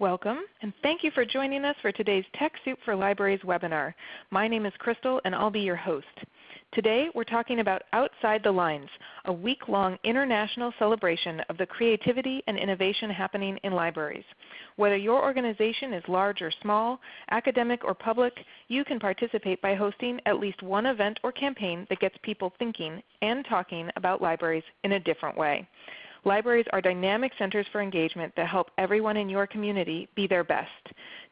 Welcome, and thank you for joining us for today's TechSoup for Libraries webinar. My name is Crystal, and I'll be your host. Today we're talking about Outside the Lines, a week-long international celebration of the creativity and innovation happening in libraries. Whether your organization is large or small, academic or public, you can participate by hosting at least one event or campaign that gets people thinking and talking about libraries in a different way. Libraries are dynamic centers for engagement that help everyone in your community be their best.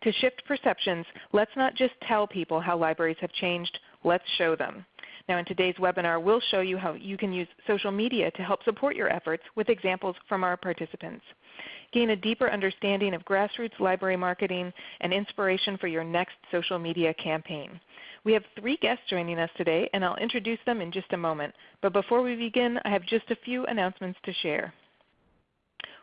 To shift perceptions, let's not just tell people how libraries have changed, let's show them. Now in today's webinar, we'll show you how you can use social media to help support your efforts with examples from our participants. Gain a deeper understanding of grassroots library marketing and inspiration for your next social media campaign. We have three guests joining us today, and I'll introduce them in just a moment. But before we begin, I have just a few announcements to share.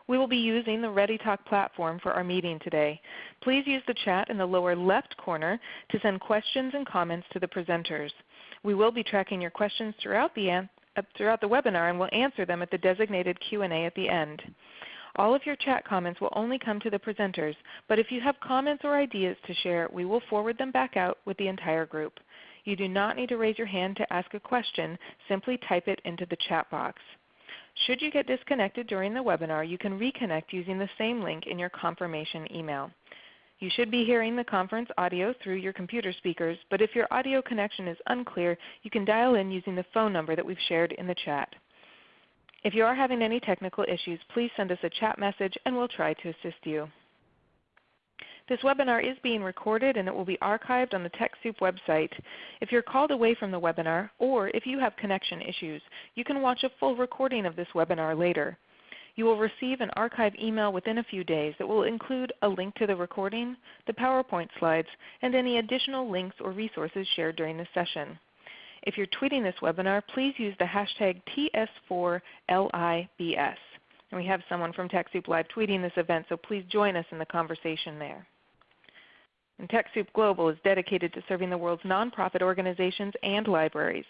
We will be using the ReadyTalk platform for our meeting today. Please use the chat in the lower left corner to send questions and comments to the presenters. We will be tracking your questions throughout the, uh, throughout the webinar and will answer them at the designated Q&A at the end. All of your chat comments will only come to the presenters, but if you have comments or ideas to share, we will forward them back out with the entire group. You do not need to raise your hand to ask a question. Simply type it into the chat box. Should you get disconnected during the webinar, you can reconnect using the same link in your confirmation email. You should be hearing the conference audio through your computer speakers, but if your audio connection is unclear, you can dial in using the phone number that we've shared in the chat. If you are having any technical issues, please send us a chat message and we'll try to assist you. This webinar is being recorded and it will be archived on the TechSoup website. If you're called away from the webinar or if you have connection issues, you can watch a full recording of this webinar later. You will receive an archive email within a few days that will include a link to the recording, the PowerPoint slides, and any additional links or resources shared during the session. If you're tweeting this webinar, please use the hashtag TS4LIBS. And we have someone from TechSoup Live tweeting this event, so please join us in the conversation there. And TechSoup Global is dedicated to serving the world's nonprofit organizations and libraries.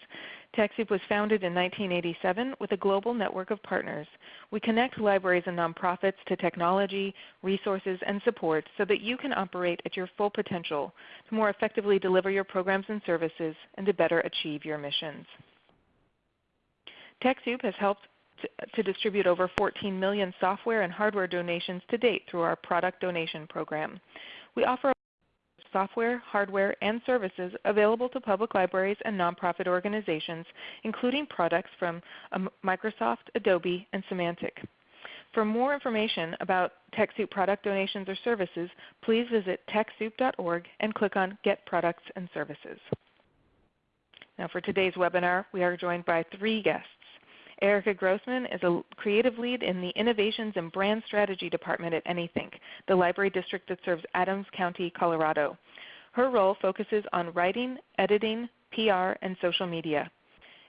TechSoup was founded in 1987 with a global network of partners. We connect libraries and nonprofits to technology, resources, and support so that you can operate at your full potential to more effectively deliver your programs and services and to better achieve your missions. TechSoup has helped to, distribute over 14 million software and hardware donations to date through our product donation program. We offer software, hardware, and services available to public libraries and nonprofit organizations, including products from um, Microsoft, Adobe, and Symantec. For more information about TechSoup product donations or services, please visit TechSoup.org and click on Get Products and Services. Now for today's webinar, we are joined by three guests. Erica Grossman is a creative lead in the Innovations and Brand Strategy Department at Anythink, the library district that serves Adams County, Colorado. Her role focuses on writing, editing, PR, and social media.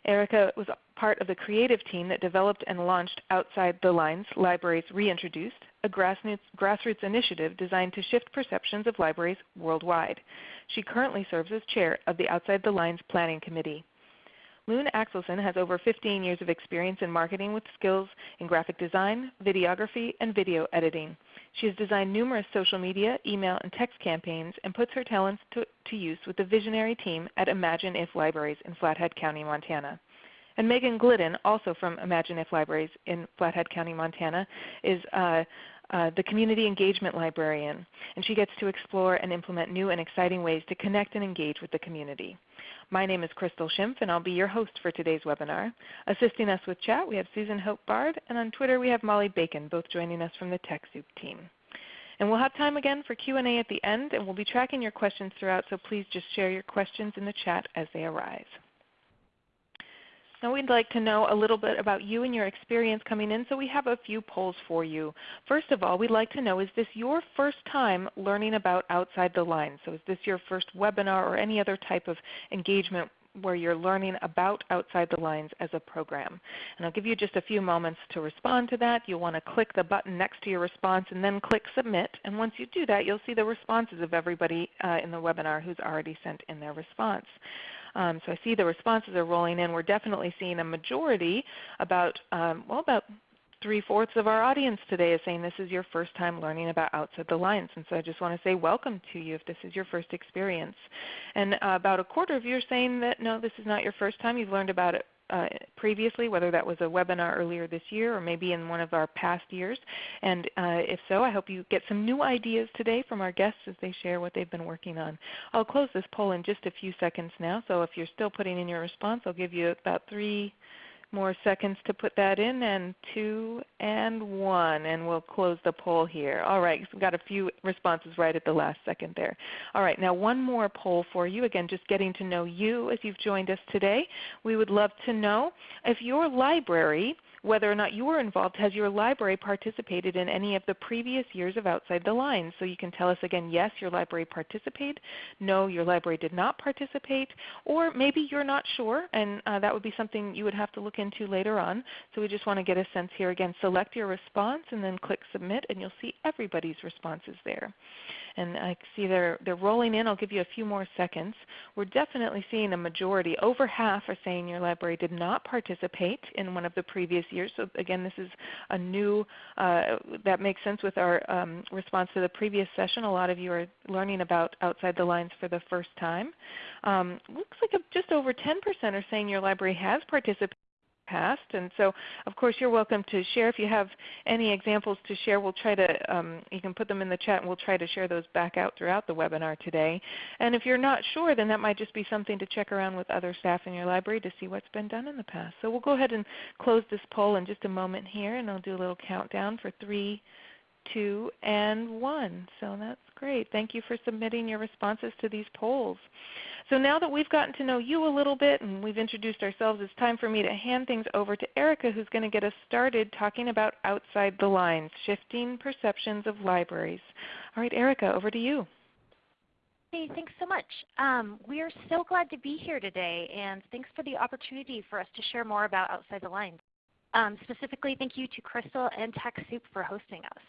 Erica was part of the creative team that developed and launched Outside the Lines Libraries Reintroduced, a grassroots, initiative designed to shift perceptions of libraries worldwide. She currently serves as chair of the Outside the Lines Planning Committee. Loon Axelson has over 15 years of experience in marketing with skills in graphic design, videography, and video editing. She has designed numerous social media, email, and text campaigns and puts her talents to, to use with the visionary team at Imagine If Libraries in Flathead County, Montana. And Megan Glidden, also from Imagine If Libraries in Flathead County, Montana, is uh, uh, the Community Engagement Librarian, and she gets to explore and implement new and exciting ways to connect and engage with the community. My name is Crystal Schimpf, and I'll be your host for today's webinar. Assisting us with chat, we have Susan Hope Bard, and on Twitter we have Molly Bacon, both joining us from the TechSoup team. And we'll have time again for Q&A at the end, and we'll be tracking your questions throughout, so please just share your questions in the chat as they arise. Now we'd like to know a little bit about you and your experience coming in, so we have a few polls for you. First of all, we'd like to know, is this your first time learning about Outside the Lines? So is this your first webinar or any other type of engagement where you're learning about Outside the Lines as a program. And I'll give you just a few moments to respond to that. You'll want to click the button next to your response and then click Submit. And once you do that, you'll see the responses of everybody uh, in the webinar who's already sent in their response. Um, so I see the responses are rolling in. We're definitely seeing a majority, about um, well, about three-fourths of our audience today is saying this is your first time learning about Outside the Lines. And so I just want to say welcome to you if this is your first experience. And uh, about a quarter of you are saying that no, this is not your first time. You've learned about it uh, previously, whether that was a webinar earlier this year or maybe in one of our past years. And uh, if so, I hope you get some new ideas today from our guests as they share what they've been working on. I'll close this poll in just a few seconds now, so if you're still putting in your response, I'll give you about three more seconds to put that in, and two and one, and we'll close the poll here. All right, we've got a few responses right at the last second there. All right, now one more poll for you. Again, just getting to know you as you've joined us today. We would love to know if your library whether or not you were involved, has your library participated in any of the previous years of Outside the Lines? So you can tell us again, yes, your library participated, no, your library did not participate, or maybe you're not sure, and uh, that would be something you would have to look into later on. So we just want to get a sense here. Again, select your response and then click Submit, and you'll see everybody's responses there and I see they're, they're rolling in. I'll give you a few more seconds. We're definitely seeing a majority. Over half are saying your library did not participate in one of the previous years. So again, this is a new, uh, that makes sense with our um, response to the previous session. A lot of you are learning about Outside the Lines for the first time. Um, looks like just over 10% are saying your library has participated past. And so of course you're welcome to share. If you have any examples to share, we'll try to, um, you can put them in the chat and we'll try to share those back out throughout the webinar today. And if you're not sure, then that might just be something to check around with other staff in your library to see what's been done in the past. So we'll go ahead and close this poll in just a moment here and I'll do a little countdown for three, two, and one. So that's great. Thank you for submitting your responses to these polls. So now that we've gotten to know you a little bit and we've introduced ourselves, it's time for me to hand things over to Erica who's going to get us started talking about Outside the Lines, Shifting Perceptions of Libraries. All right, Erica, over to you. Hey, thanks so much. Um, we are so glad to be here today, and thanks for the opportunity for us to share more about Outside the Lines. Um, specifically, thank you to Crystal and TechSoup for hosting us.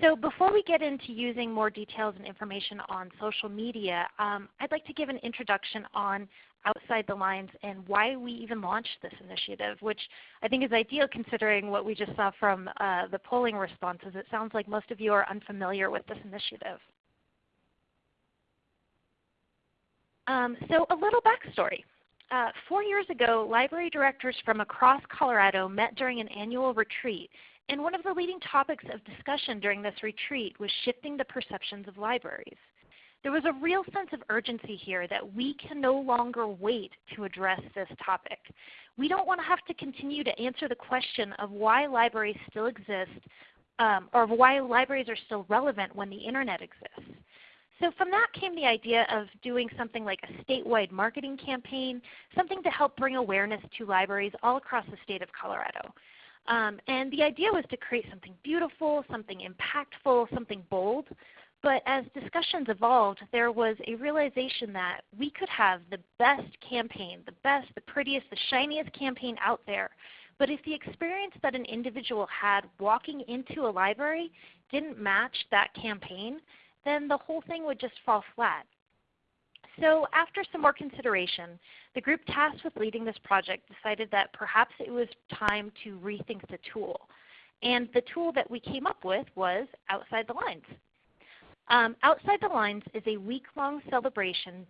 So before we get into using more details and information on social media, um, I'd like to give an introduction on Outside the Lines and why we even launched this initiative, which I think is ideal considering what we just saw from uh, the polling responses. It sounds like most of you are unfamiliar with this initiative. Um, so a little backstory. Uh, four years ago, library directors from across Colorado met during an annual retreat and one of the leading topics of discussion during this retreat was shifting the perceptions of libraries. There was a real sense of urgency here that we can no longer wait to address this topic. We don't want to have to continue to answer the question of why libraries still exist um, or why libraries are still relevant when the Internet exists. So from that came the idea of doing something like a statewide marketing campaign, something to help bring awareness to libraries all across the state of Colorado. Um, and the idea was to create something beautiful, something impactful, something bold. But as discussions evolved, there was a realization that we could have the best campaign, the best, the prettiest, the shiniest campaign out there. But if the experience that an individual had walking into a library didn't match that campaign, then the whole thing would just fall flat. So after some more consideration, the group tasked with leading this project decided that perhaps it was time to rethink the tool. And the tool that we came up with was Outside the Lines. Um, Outside the Lines is a week-long celebration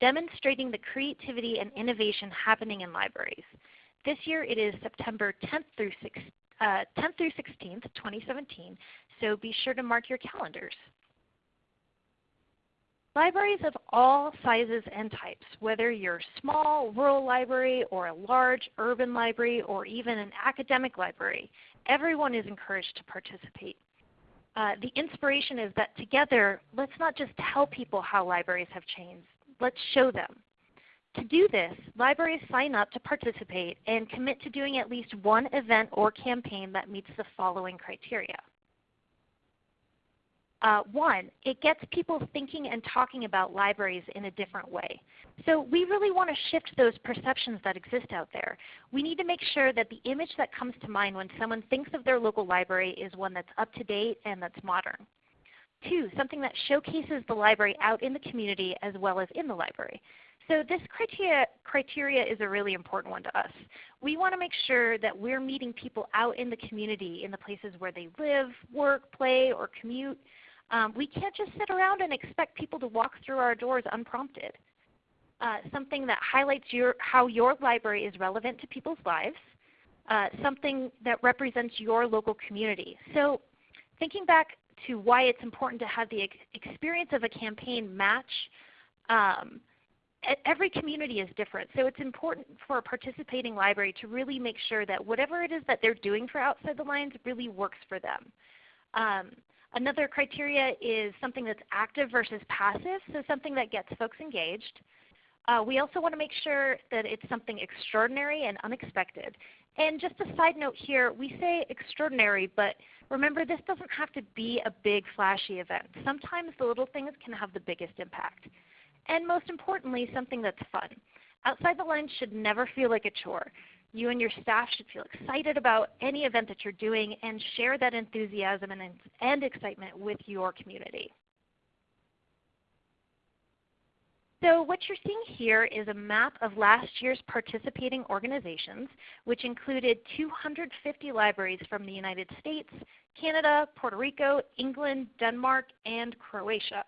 demonstrating the creativity and innovation happening in libraries. This year it is September 10th through, 6, uh, 10th through 16th, 2017, so be sure to mark your calendars. Libraries of all sizes and types, whether you're a small rural library or a large urban library or even an academic library, everyone is encouraged to participate. Uh, the inspiration is that together, let's not just tell people how libraries have changed, let's show them. To do this, libraries sign up to participate and commit to doing at least one event or campaign that meets the following criteria. Uh, one, it gets people thinking and talking about libraries in a different way. So we really want to shift those perceptions that exist out there. We need to make sure that the image that comes to mind when someone thinks of their local library is one that's up to date and that's modern. Two, something that showcases the library out in the community as well as in the library. So this criteria, criteria is a really important one to us. We want to make sure that we're meeting people out in the community in the places where they live, work, play, or commute. Um, we can't just sit around and expect people to walk through our doors unprompted. Uh, something that highlights your, how your library is relevant to people's lives, uh, something that represents your local community. So thinking back to why it's important to have the ex experience of a campaign match um, every community is different. So it's important for a participating library to really make sure that whatever it is that they're doing for Outside the Lines really works for them. Um, another criteria is something that's active versus passive, so something that gets folks engaged. Uh, we also want to make sure that it's something extraordinary and unexpected. And just a side note here, we say extraordinary, but remember this doesn't have to be a big flashy event. Sometimes the little things can have the biggest impact and most importantly, something that's fun. Outside the Lines should never feel like a chore. You and your staff should feel excited about any event that you're doing and share that enthusiasm and, and excitement with your community. So what you're seeing here is a map of last year's participating organizations, which included 250 libraries from the United States, Canada, Puerto Rico, England, Denmark, and Croatia.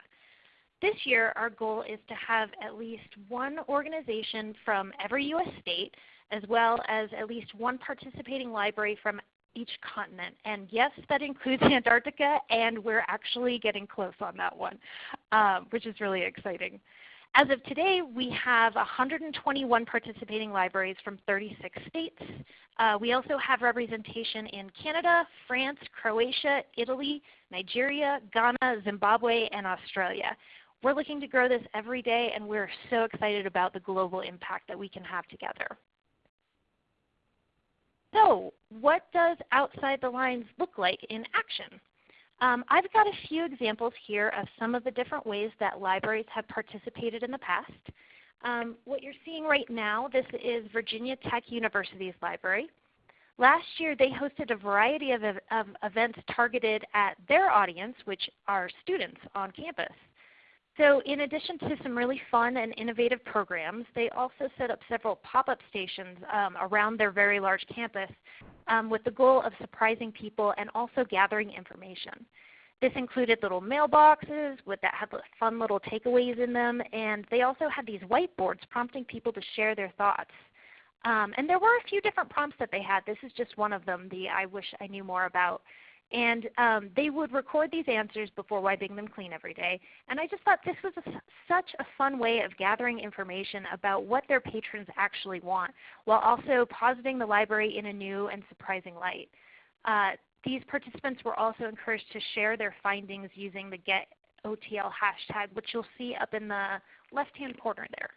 This year our goal is to have at least one organization from every U.S. state as well as at least one participating library from each continent. And yes, that includes Antarctica, and we're actually getting close on that one, um, which is really exciting. As of today, we have 121 participating libraries from 36 states. Uh, we also have representation in Canada, France, Croatia, Italy, Nigeria, Ghana, Zimbabwe, and Australia. We're looking to grow this every day, and we're so excited about the global impact that we can have together. So what does Outside the Lines look like in action? Um, I've got a few examples here of some of the different ways that libraries have participated in the past. Um, what you're seeing right now, this is Virginia Tech University's library. Last year they hosted a variety of, of events targeted at their audience, which are students on campus. So in addition to some really fun and innovative programs, they also set up several pop-up stations um, around their very large campus um, with the goal of surprising people and also gathering information. This included little mailboxes with that had fun little takeaways in them, and they also had these whiteboards prompting people to share their thoughts. Um, and there were a few different prompts that they had. This is just one of them, the I wish I knew more about. And um, they would record these answers before wiping them clean every day. And I just thought this was a, such a fun way of gathering information about what their patrons actually want, while also positing the library in a new and surprising light. Uh, these participants were also encouraged to share their findings using the GetOTL hashtag, which you'll see up in the left-hand corner there.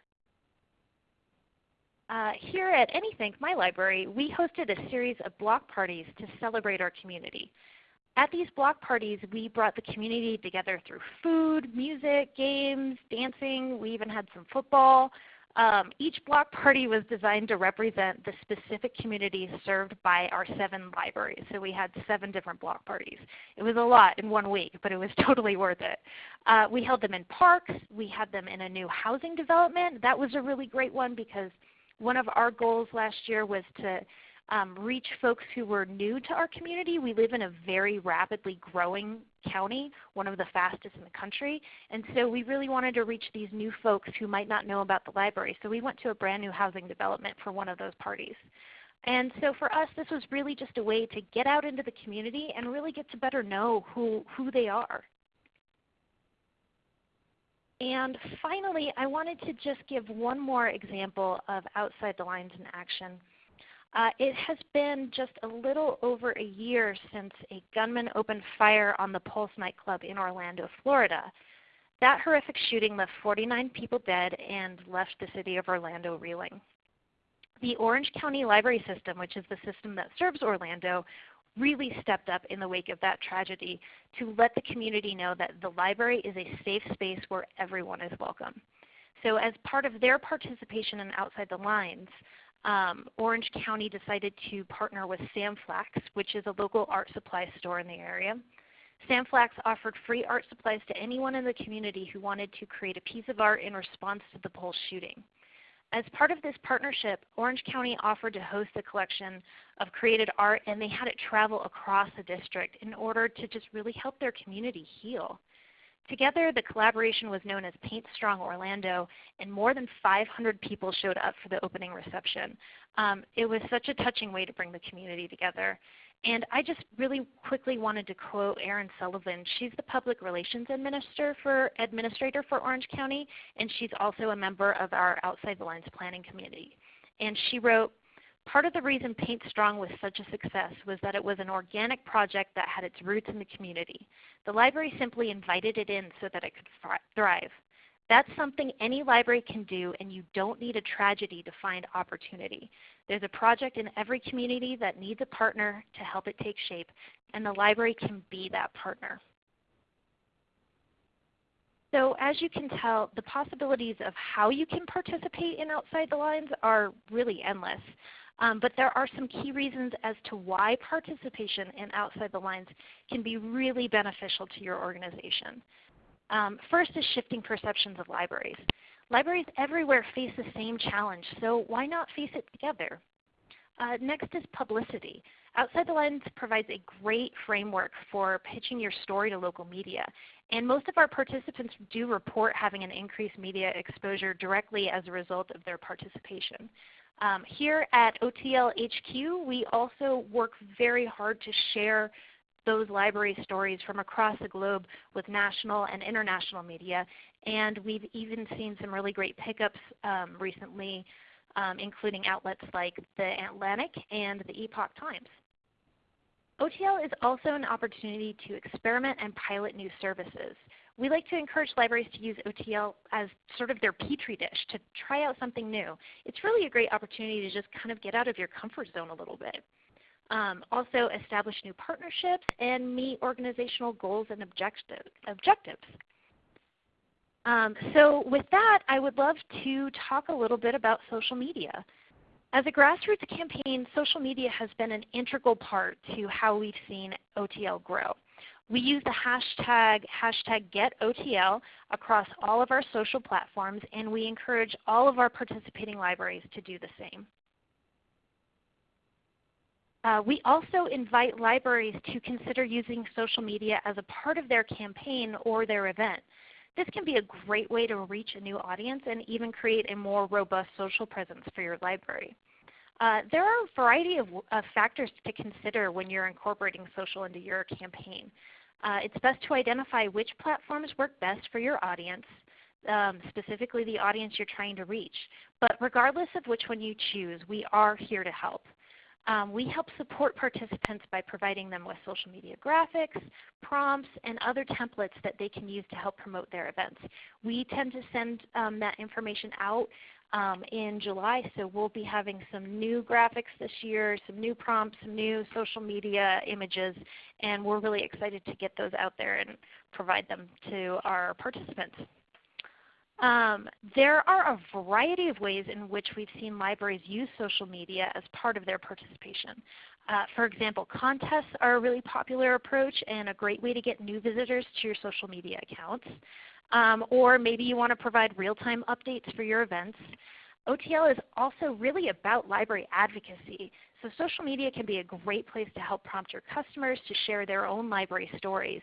Uh, here at Anythink, my library, we hosted a series of block parties to celebrate our community. At these block parties, we brought the community together through food, music, games, dancing. We even had some football. Um, each block party was designed to represent the specific community served by our seven libraries. So we had seven different block parties. It was a lot in one week, but it was totally worth it. Uh, we held them in parks. We had them in a new housing development. That was a really great one because one of our goals last year was to um, reach folks who were new to our community. We live in a very rapidly growing county, one of the fastest in the country. And so we really wanted to reach these new folks who might not know about the library. So we went to a brand new housing development for one of those parties. And so for us, this was really just a way to get out into the community and really get to better know who, who they are. And finally, I wanted to just give one more example of outside the lines in action. Uh, it has been just a little over a year since a gunman opened fire on the Pulse nightclub in Orlando, Florida. That horrific shooting left 49 people dead and left the city of Orlando reeling. The Orange County Library System, which is the system that serves Orlando, really stepped up in the wake of that tragedy to let the community know that the library is a safe space where everyone is welcome. So as part of their participation in Outside the Lines, um, Orange County decided to partner with Sam Flax, which is a local art supply store in the area. Sam Flax offered free art supplies to anyone in the community who wanted to create a piece of art in response to the Pulse shooting. As part of this partnership, Orange County offered to host a collection of created art and they had it travel across the district in order to just really help their community heal. Together, the collaboration was known as Paint Strong Orlando, and more than 500 people showed up for the opening reception. Um, it was such a touching way to bring the community together. And I just really quickly wanted to quote Erin Sullivan. She's the Public Relations Administrator for, Administrator for Orange County, and she's also a member of our Outside the Lines Planning Committee. And she wrote, Part of the reason Paint Strong was such a success was that it was an organic project that had its roots in the community. The library simply invited it in so that it could thrive. That's something any library can do and you don't need a tragedy to find opportunity. There's a project in every community that needs a partner to help it take shape, and the library can be that partner. So as you can tell, the possibilities of how you can participate in Outside the Lines are really endless. Um, but there are some key reasons as to why participation in Outside the Lines can be really beneficial to your organization. Um, first is shifting perceptions of libraries. Libraries everywhere face the same challenge, so why not face it together? Uh, next is publicity. Outside the Lines provides a great framework for pitching your story to local media. And most of our participants do report having an increased media exposure directly as a result of their participation. Um, here at OTL HQ, we also work very hard to share those library stories from across the globe with national and international media. And we've even seen some really great pickups um, recently, um, including outlets like the Atlantic and the Epoch Times. OTL is also an opportunity to experiment and pilot new services. We like to encourage libraries to use OTL as sort of their petri dish to try out something new. It's really a great opportunity to just kind of get out of your comfort zone a little bit. Um, also establish new partnerships and meet organizational goals and objective, objectives. Um, so with that, I would love to talk a little bit about social media. As a grassroots campaign, social media has been an integral part to how we've seen OTL grow. We use the hashtag, hashtag GetOTL across all of our social platforms, and we encourage all of our participating libraries to do the same. Uh, we also invite libraries to consider using social media as a part of their campaign or their event. This can be a great way to reach a new audience and even create a more robust social presence for your library. Uh, there are a variety of, of, factors to consider when you're incorporating social into your campaign. Uh, it's best to identify which platforms work best for your audience, um, specifically the audience you're trying to reach. But regardless of which one you choose, we are here to help. Um, we help support participants by providing them with social media graphics, prompts, and other templates that they can use to help promote their events. We tend to send um, that information out um, in July, so we'll be having some new graphics this year, some new prompts, some new social media images, and we're really excited to get those out there and provide them to our participants. Um, there are a variety of ways in which we've seen libraries use social media as part of their participation. Uh, for example, contests are a really popular approach and a great way to get new visitors to your social media accounts. Um, or maybe you want to provide real-time updates for your events. OTL is also really about library advocacy. So social media can be a great place to help prompt your customers to share their own library stories.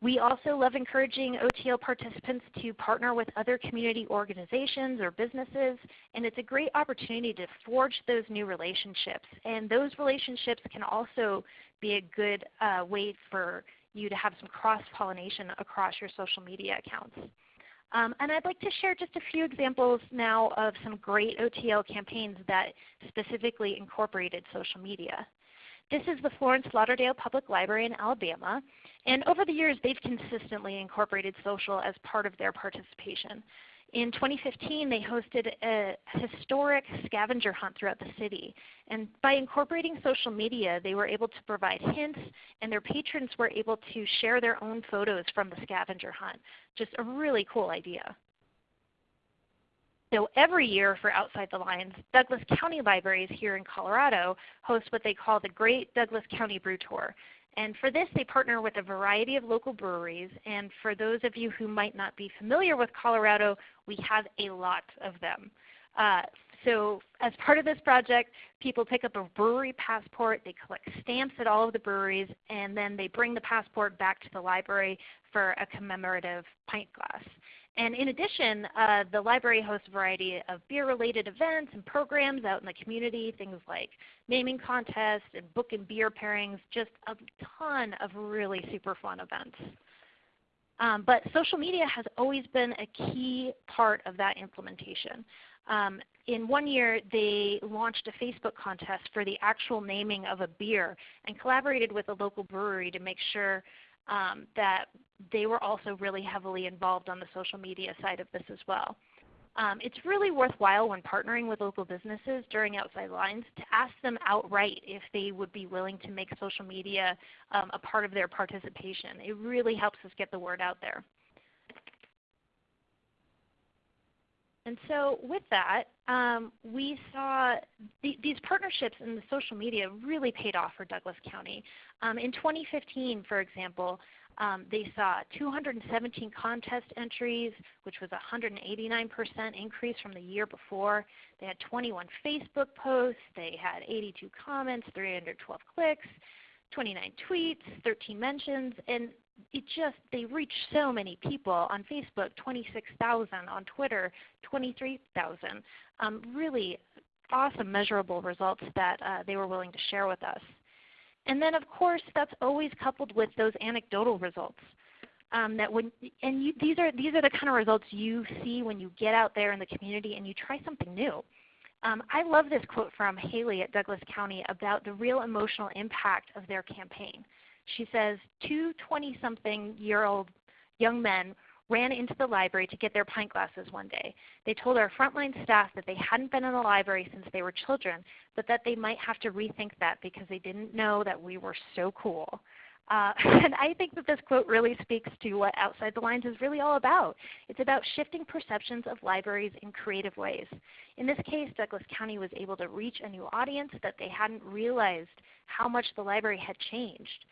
We also love encouraging OTL participants to partner with other community organizations or businesses, and it's a great opportunity to forge those new relationships. And those relationships can also be a good uh, way for you to have some cross-pollination across your social media accounts. Um, and I'd like to share just a few examples now of some great OTL campaigns that specifically incorporated social media. This is the Florence Lauderdale Public Library in Alabama. And over the years, they've consistently incorporated social as part of their participation. In 2015, they hosted a historic scavenger hunt throughout the city. And by incorporating social media, they were able to provide hints, and their patrons were able to share their own photos from the scavenger hunt. Just a really cool idea. So every year for Outside the Lines, Douglas County Libraries here in Colorado host what they call the Great Douglas County Brew Tour. And for this, they partner with a variety of local breweries. And for those of you who might not be familiar with Colorado, we have a lot of them. Uh, so as part of this project, people pick up a brewery passport, they collect stamps at all of the breweries, and then they bring the passport back to the library for a commemorative pint glass. And in addition, uh, the library hosts a variety of beer-related events and programs out in the community, things like naming contests and book and beer pairings, just a ton of really super fun events. Um, but social media has always been a key part of that implementation. Um, in one year, they launched a Facebook contest for the actual naming of a beer and collaborated with a local brewery to make sure um, that they were also really heavily involved on the social media side of this as well. Um, it's really worthwhile when partnering with local businesses during Outside Lines to ask them outright if they would be willing to make social media um, a part of their participation. It really helps us get the word out there. And so with that, um, we saw th these partnerships in the social media really paid off for Douglas County. Um, in 2015, for example, um, they saw 217 contest entries, which was a 189% increase from the year before. They had 21 Facebook posts. They had 82 comments, 312 clicks, 29 tweets, 13 mentions, and it just they reached so many people on Facebook, 26,000 on Twitter, 23,000. Um, really awesome measurable results that uh, they were willing to share with us. And then of course that's always coupled with those anecdotal results. Um, that when and you, these are these are the kind of results you see when you get out there in the community and you try something new. Um, I love this quote from Haley at Douglas County about the real emotional impact of their campaign. She says, two 20-something year old young men ran into the library to get their pint glasses one day. They told our frontline staff that they hadn't been in the library since they were children, but that they might have to rethink that because they didn't know that we were so cool. Uh, and I think that this quote really speaks to what Outside the Lines is really all about. It's about shifting perceptions of libraries in creative ways. In this case, Douglas County was able to reach a new audience that they hadn't realized how much the library had changed.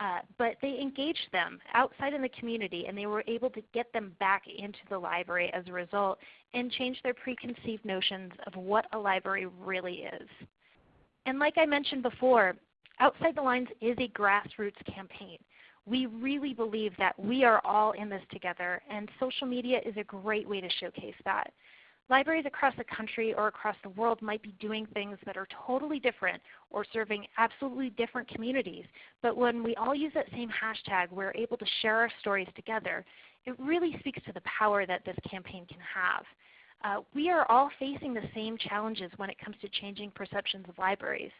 Uh, but they engaged them outside in the community and they were able to get them back into the library as a result and change their preconceived notions of what a library really is. And like I mentioned before, Outside the Lines is a grassroots campaign. We really believe that we are all in this together and social media is a great way to showcase that. Libraries across the country or across the world might be doing things that are totally different or serving absolutely different communities. But when we all use that same hashtag, we're able to share our stories together. It really speaks to the power that this campaign can have. Uh, we are all facing the same challenges when it comes to changing perceptions of libraries.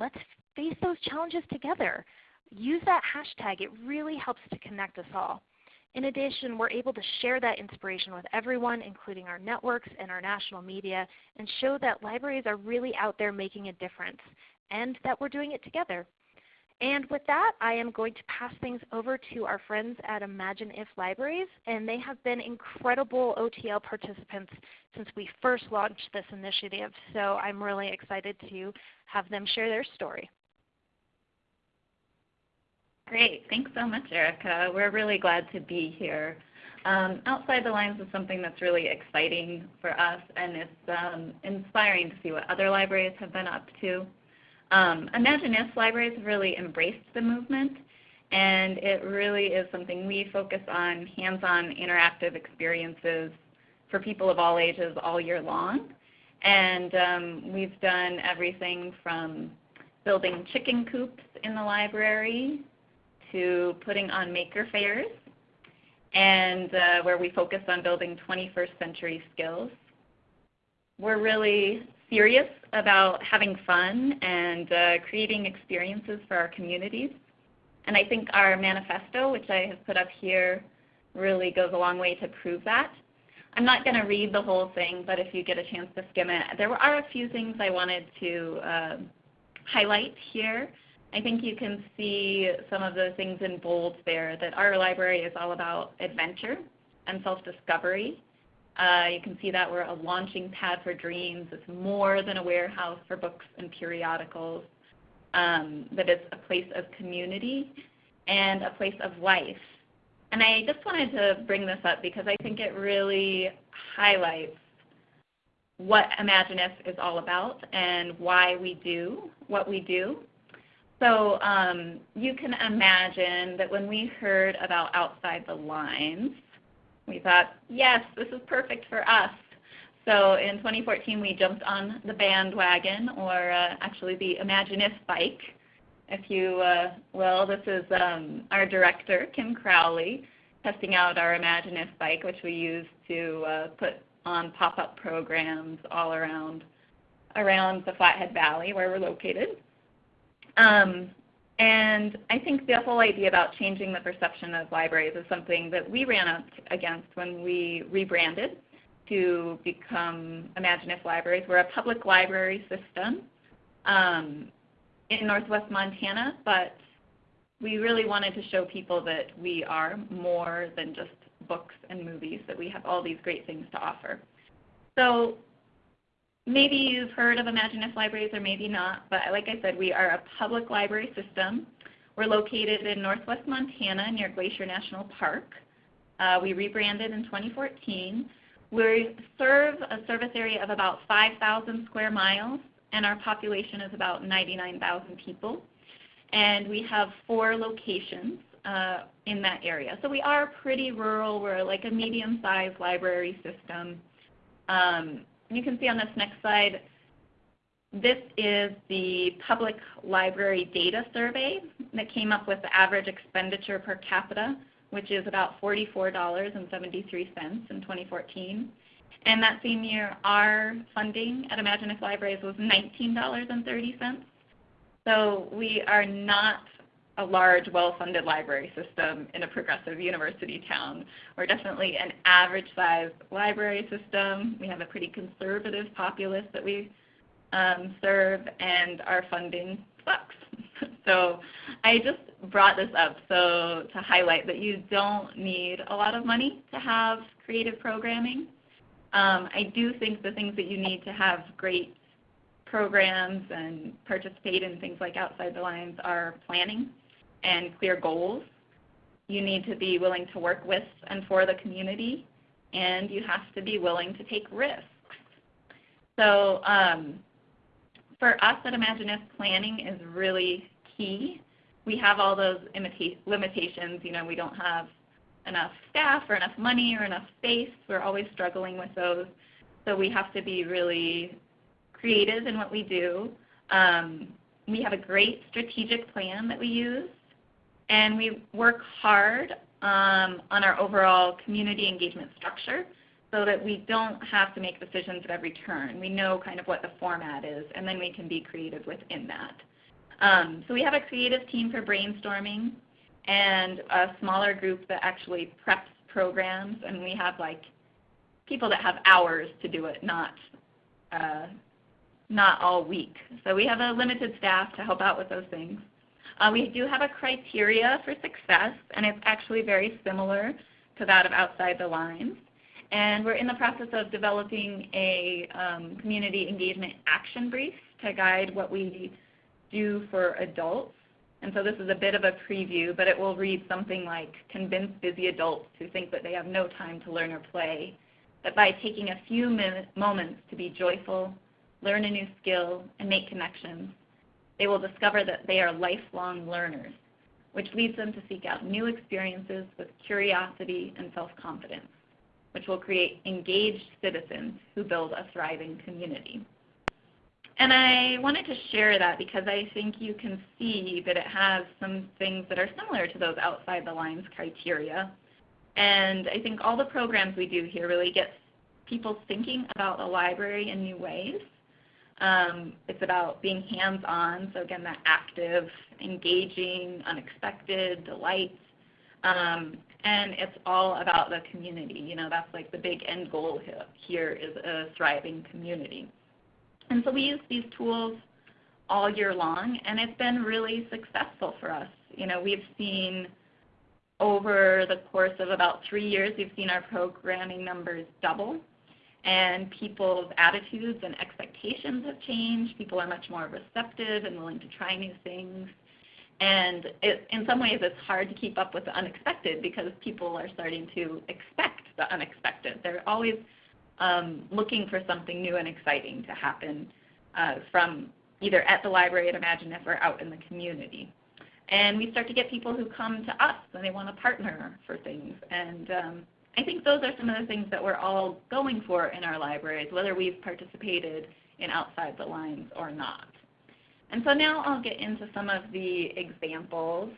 Let's face those challenges together. Use that hashtag. It really helps to connect us all. In addition, we're able to share that inspiration with everyone, including our networks and our national media, and show that libraries are really out there making a difference and that we're doing it together. And with that, I am going to pass things over to our friends at Imagine If Libraries, and they have been incredible OTL participants since we first launched this initiative. So I'm really excited to have them share their story. Great. Thanks so much, Erica. We're really glad to be here. Um, Outside the Lines is something that's really exciting for us, and it's um, inspiring to see what other libraries have been up to. Um, Imagine If libraries really embraced the movement, and it really is something we focus on hands-on interactive experiences for people of all ages all year long. And um, we've done everything from building chicken coops in the library to putting on maker fairs, and uh, where we focus on building 21st century skills. We're really serious about having fun and uh, creating experiences for our communities. And I think our manifesto, which I have put up here, really goes a long way to prove that. I'm not going to read the whole thing, but if you get a chance to skim it, there are a few things I wanted to uh, highlight here. I think you can see some of the things in bold there, that our library is all about adventure and self-discovery. Uh, you can see that we're a launching pad for dreams. It's more than a warehouse for books and periodicals. um, it's a place of community and a place of life. And I just wanted to bring this up because I think it really highlights what Imagineif is all about and why we do what we do. So um, you can imagine that when we heard about Outside the Lines, we thought, yes, this is perfect for us. So in 2014, we jumped on the bandwagon, or uh, actually the Imagineif bike, if you uh, will. This is um, our director, Kim Crowley, testing out our Imagineif bike, which we use to uh, put on pop-up programs all around around the Flathead Valley where we're located. Um, and I think the whole idea about changing the perception of libraries is something that we ran up against when we rebranded to become Imagineif Libraries. We're a public library system um, in northwest Montana, but we really wanted to show people that we are more than just books and movies, that we have all these great things to offer. So maybe you've heard of Imagineif Libraries or maybe not, but like I said, we are a public library system. We're located in northwest Montana near Glacier National Park. Uh, we rebranded in 2014. We serve a service area of about 5,000 square miles, and our population is about 99,000 people. And we have four locations uh, in that area. So we are pretty rural. We're like a medium-sized library system. Um, you can see on this next slide, this is the public library data survey that came up with the average expenditure per capita, which is about $44.73 in 2014. And that same year, our funding at Imagineif Libraries was $19.30. So we are not a large, well-funded library system in a progressive university town. We're definitely an average-sized library system. We have a pretty conservative populace that we um, serve, and our funding sucks. so I just brought this up so to highlight that you don't need a lot of money to have creative programming. Um, I do think the things that you need to have great programs and participate in things like Outside the Lines are planning and clear goals. You need to be willing to work with and for the community, and you have to be willing to take risks. So um, for us at Imagineif, planning is really key. We have all those limitations. You know, we don't have enough staff or enough money or enough space. We're always struggling with those. So we have to be really creative in what we do. Um, we have a great strategic plan that we use and we work hard um, on our overall community engagement structure so that we don't have to make decisions at every turn. We know kind of what the format is, and then we can be creative within that. Um, so we have a creative team for brainstorming and a smaller group that actually preps programs, and we have like people that have hours to do it, not uh, not all week. So we have a limited staff to help out with those things. Uh, we do have a criteria for success, and it's actually very similar to that of Outside the Lines. And we're in the process of developing a um, community engagement action brief to guide what we do for adults. And so this is a bit of a preview, but it will read something like, convince busy adults who think that they have no time to learn or play, that by taking a few moments to be joyful, learn a new skill, and make connections, they will discover that they are lifelong learners, which leads them to seek out new experiences with curiosity and self-confidence, which will create engaged citizens who build a thriving community. And I wanted to share that because I think you can see that it has some things that are similar to those outside the lines criteria. And I think all the programs we do here really get people thinking about the library in new ways um, it's about being hands-on, so again, that active, engaging, unexpected, delights. Um, and it's all about the community. You know, that's like the big end goal here is a thriving community. And so we use these tools all year long, and it's been really successful for us. You know, we've seen over the course of about three years, we've seen our programming numbers double and people's attitudes and expectations have changed. People are much more receptive and willing to try new things. And it, in some ways, it's hard to keep up with the unexpected because people are starting to expect the unexpected. They're always um, looking for something new and exciting to happen uh, from either at the library at ImagineIF or out in the community. And we start to get people who come to us and they want to partner for things. And um, I think those are some of the things that we're all going for in our libraries, whether we've participated in Outside the Lines or not. And so now I'll get into some of the examples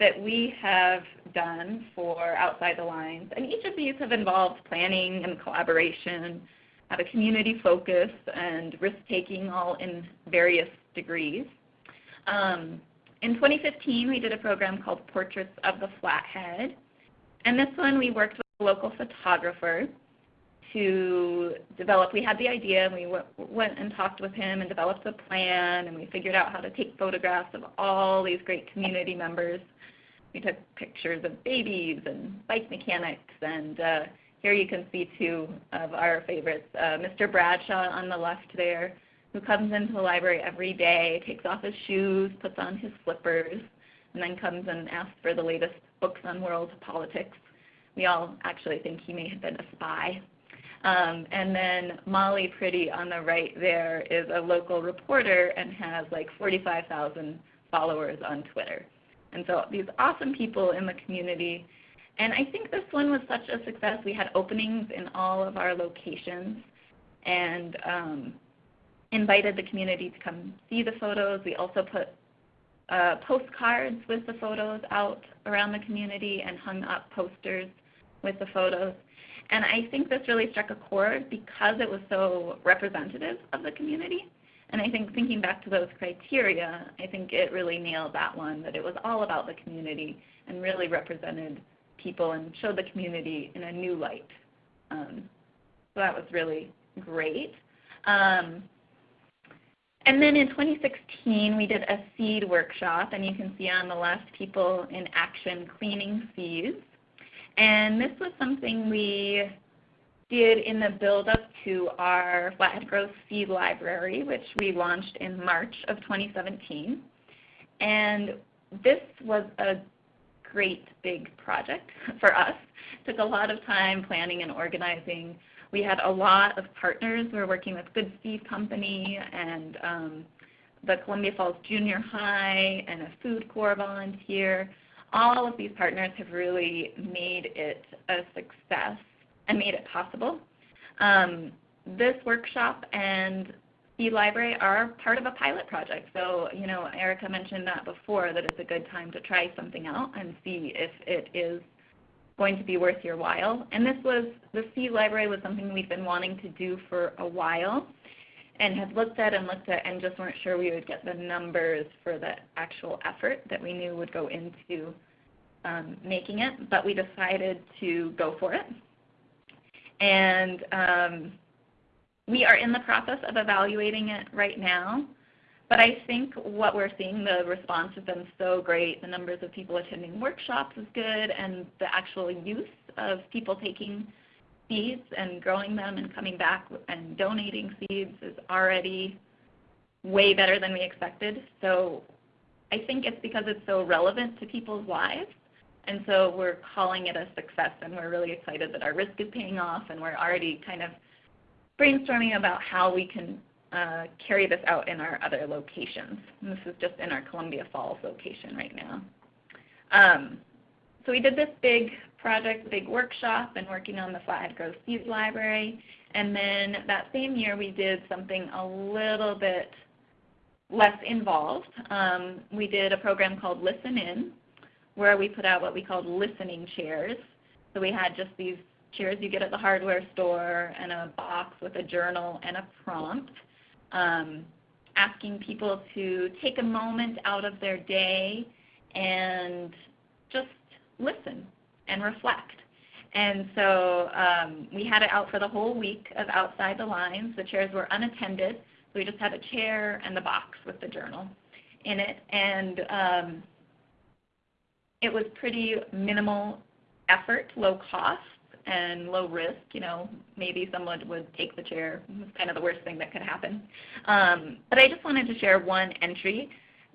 that we have done for Outside the Lines. And each of these have involved planning and collaboration, have a community focus, and risk-taking all in various degrees. Um, in 2015, we did a program called Portraits of the Flathead. And this one we worked with a local photographer to develop, we had the idea and we went and talked with him and developed a plan and we figured out how to take photographs of all these great community members. We took pictures of babies and bike mechanics and uh, here you can see two of our favorites, uh, Mr. Bradshaw on the left there, who comes into the library every day, takes off his shoes, puts on his slippers, and then comes and asks for the latest books on world politics. We all actually think he may have been a spy um, and then Molly Priddy on the right there is a local reporter and has like 45,000 followers on Twitter. And so these awesome people in the community. And I think this one was such a success. We had openings in all of our locations and um, invited the community to come see the photos. We also put uh, postcards with the photos out around the community and hung up posters with the photos. And I think this really struck a chord because it was so representative of the community. And I think thinking back to those criteria, I think it really nailed that one, that it was all about the community and really represented people and showed the community in a new light. Um, so that was really great. Um, and then in 2016, we did a seed workshop, and you can see on the left people in action cleaning seeds. And this was something we did in the build-up to our Flathead Grove Seed Library, which we launched in March of 2017. And this was a great big project for us. It took a lot of time planning and organizing. We had a lot of partners. We were working with Good Seed Company and um, the Columbia Falls Junior High and a Food Corps volunteer all of these partners have really made it a success and made it possible. Um, this workshop and Seed Library are part of a pilot project. So, you know, Erica mentioned that before, that it's a good time to try something out and see if it is going to be worth your while. And this was, the Seed Library was something we've been wanting to do for a while and have looked at and looked at and just weren't sure we would get the numbers for the actual effort that we knew would go into um, making it, but we decided to go for it. And um, we are in the process of evaluating it right now. But I think what we're seeing, the response has been so great. The numbers of people attending workshops is good, and the actual use of people taking seeds and growing them and coming back and donating seeds is already way better than we expected. So I think it's because it's so relevant to people's lives and so we're calling it a success, and we're really excited that our risk is paying off, and we're already kind of brainstorming about how we can uh, carry this out in our other locations. And this is just in our Columbia Falls location right now. Um, so we did this big project, big workshop, and working on the Flathead Grove Seed Library. And then that same year we did something a little bit less involved. Um, we did a program called Listen In, where we put out what we called listening chairs. So we had just these chairs you get at the hardware store and a box with a journal and a prompt, um, asking people to take a moment out of their day and just listen and reflect. And so um, we had it out for the whole week of Outside the Lines. The chairs were unattended, so we just had a chair and the box with the journal in it. And um, it was pretty minimal effort, low cost, and low risk. You know, maybe someone would take the chair. It's kind of the worst thing that could happen. Um, but I just wanted to share one entry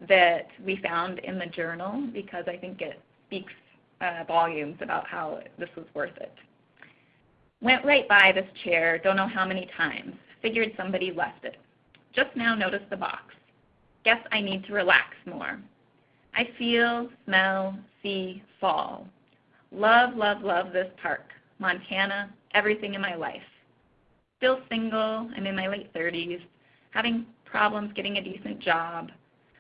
that we found in the journal because I think it speaks uh, volumes about how this was worth it. Went right by this chair, don't know how many times. Figured somebody left it. Just now noticed the box. Guess I need to relax more. I feel, smell, see, fall. Love, love, love this park. Montana, everything in my life. Still single, I'm in my late 30s, having problems getting a decent job.